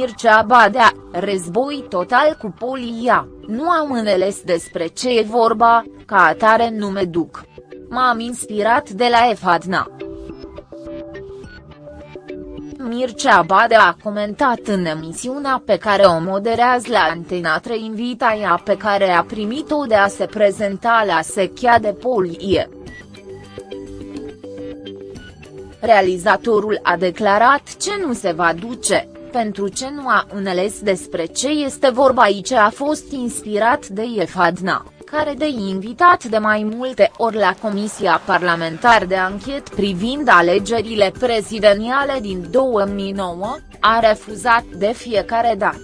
Mircea Badea, război total cu polia, nu am înțeles despre ce e vorba, ca atare nu me duc. M-am inspirat de la Efadna. Mircea Badea a comentat în emisiunea pe care o moderează la Antena 3 invitaia pe care a primit-o de a se prezenta la sechia de polie. Realizatorul a declarat ce nu se va duce, pentru ce nu a înțeles despre ce este vorba aici a fost inspirat de Efadna care de invitat de mai multe ori la Comisia Parlamentar de Anchet privind alegerile prezidențiale din 2009, a refuzat de fiecare dată.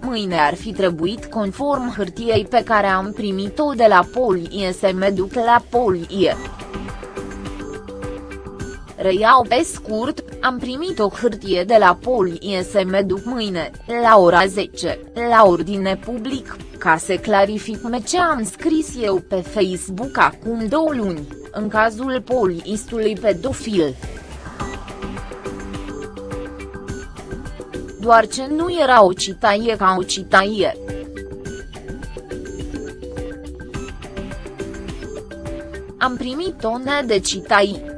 Mâine ar fi trebuit conform hârtiei pe care am primit-o de la Polie să mă duc la Polie. Reiau pe scurt, am primit o hârtie de la Polie să mă duc mâine, la ora 10, la ordine public, ca să clarific ce am scris eu pe Facebook acum două luni, în cazul poliistului pedofil. Doar ce nu era o citaie ca o citaie. Am primit tone de citaii.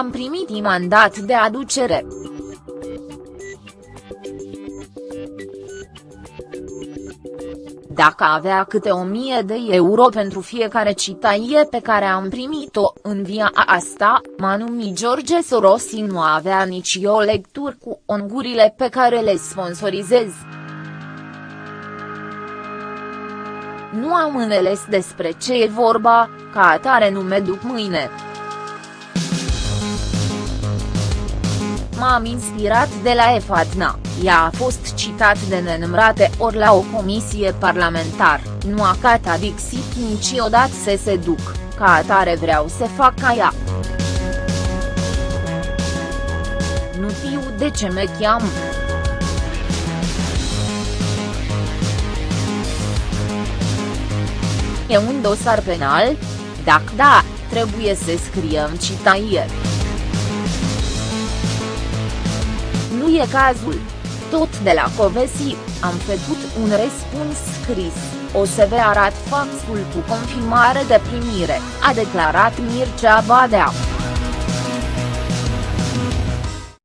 Am primit mandat de aducere. Dacă avea câte o mie de euro pentru fiecare citaie pe care am primit-o în via asta, Manumi George Sorosi nu avea nici o lectură cu ongurile pe care le sponsorizez. Nu am înțeles despre ce e vorba, ca atare nu me duc mâine. M-am inspirat de la Efatna, ea a fost citat de nenumărate ori la o comisie parlamentar, nu a catadixit niciodată să se duc, ca atare vreau să fac ca ea. Nu știu de ce me cheam. E un dosar penal? Dacă da, trebuie să scriem citaie. Nu e cazul. Tot de la Covesi, am făcut un răspuns scris, o să vă arat faxul cu confirmare de primire, a declarat Mircea Badea.